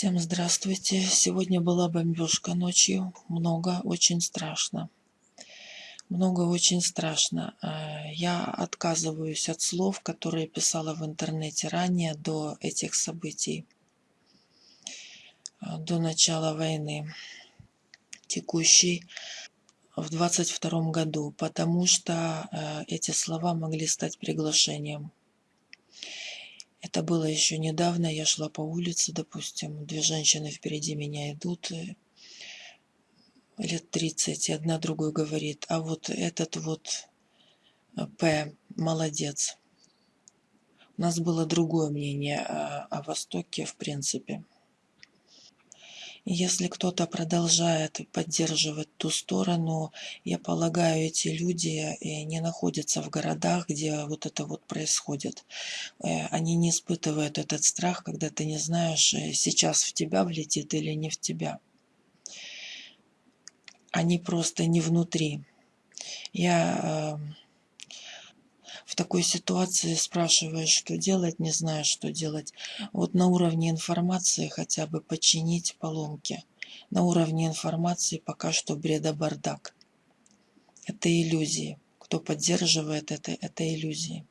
Всем здравствуйте. Сегодня была бомбежка ночью. Много, очень страшно. Много, очень страшно. Э, я отказываюсь от слов, которые писала в интернете ранее, до этих событий, э, до начала войны текущей в 22 году, потому что э, эти слова могли стать приглашением это было еще недавно, я шла по улице, допустим, две женщины впереди меня идут, э, лет 30, и одна другой говорит, а вот этот вот э, П, молодец. У нас было другое мнение о, о Востоке, в принципе. Если кто-то продолжает поддерживать ту сторону, я полагаю, эти люди э, не находятся в городах, где вот это вот происходит. Э, они не испытывают этот страх, когда ты не знаешь, э, сейчас в тебя влетит или не в тебя. Они просто не внутри. Я в такой ситуации спрашиваешь, что делать, не знаешь, что делать. Вот на уровне информации хотя бы починить поломки. На уровне информации пока что бреда-бардак. Это иллюзии. Кто поддерживает это, это иллюзии.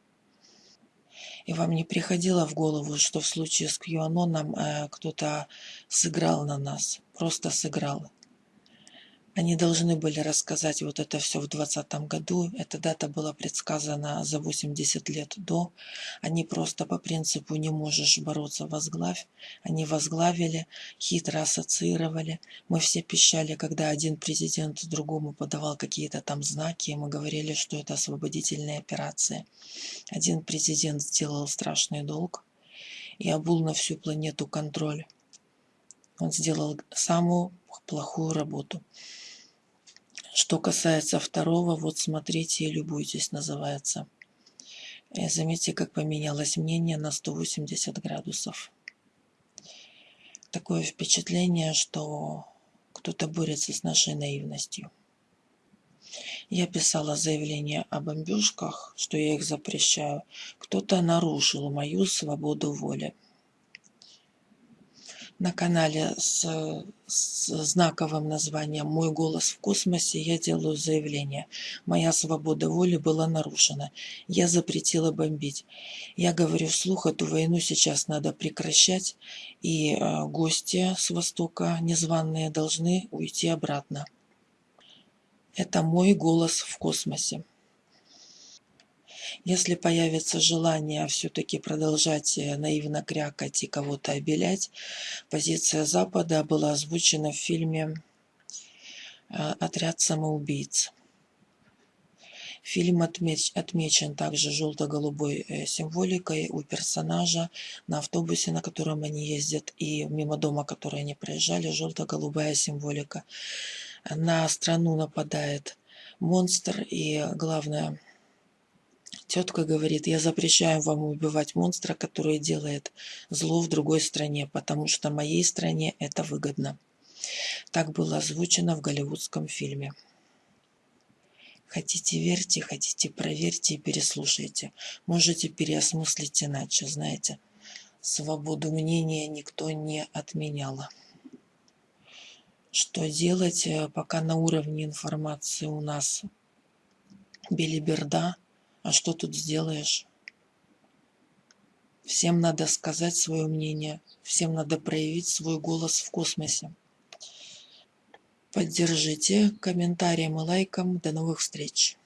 И вам не приходило в голову, что в случае с Кьюаноном э, кто-то сыграл на нас, просто сыграл. Они должны были рассказать вот это все в 2020 году. Эта дата была предсказана за 80 лет до. Они просто по принципу «не можешь бороться, возглавь». Они возглавили, хитро ассоциировали. Мы все пищали, когда один президент другому подавал какие-то там знаки. Мы говорили, что это освободительные операции. Один президент сделал страшный долг и обул на всю планету контроль. Он сделал самую плохую работу. Что касается второго, вот смотрите и любуйтесь, называется. И заметьте, как поменялось мнение на 180 градусов. Такое впечатление, что кто-то борется с нашей наивностью. Я писала заявление о бомбежках, что я их запрещаю. Кто-то нарушил мою свободу воли на канале с, с знаковым названием «Мой голос в космосе» я делаю заявление. Моя свобода воли была нарушена. Я запретила бомбить. Я говорю вслух, эту войну сейчас надо прекращать, и э, гости с Востока, незваные, должны уйти обратно. Это мой голос в космосе. Если появится желание все-таки продолжать э, наивно крякать и кого-то обелять, позиция Запада была озвучена в фильме э, «Отряд самоубийц». Фильм отмеч, отмечен также желто-голубой э, символикой у персонажа на автобусе, на котором они ездят, и мимо дома, который они проезжали, желто-голубая символика. На страну нападает монстр, и главное, Тетка говорит, я запрещаю вам убивать монстра, который делает зло в другой стране, потому что моей стране это выгодно. Так было озвучено в голливудском фильме. Хотите верьте, хотите проверьте и переслушайте. Можете переосмыслить иначе, знаете. Свободу мнения никто не отменял. Что делать, э, пока на уровне информации у нас белиберда – а что тут сделаешь? Всем надо сказать свое мнение, всем надо проявить свой голос в космосе. Поддержите комментарием и лайком. До новых встреч!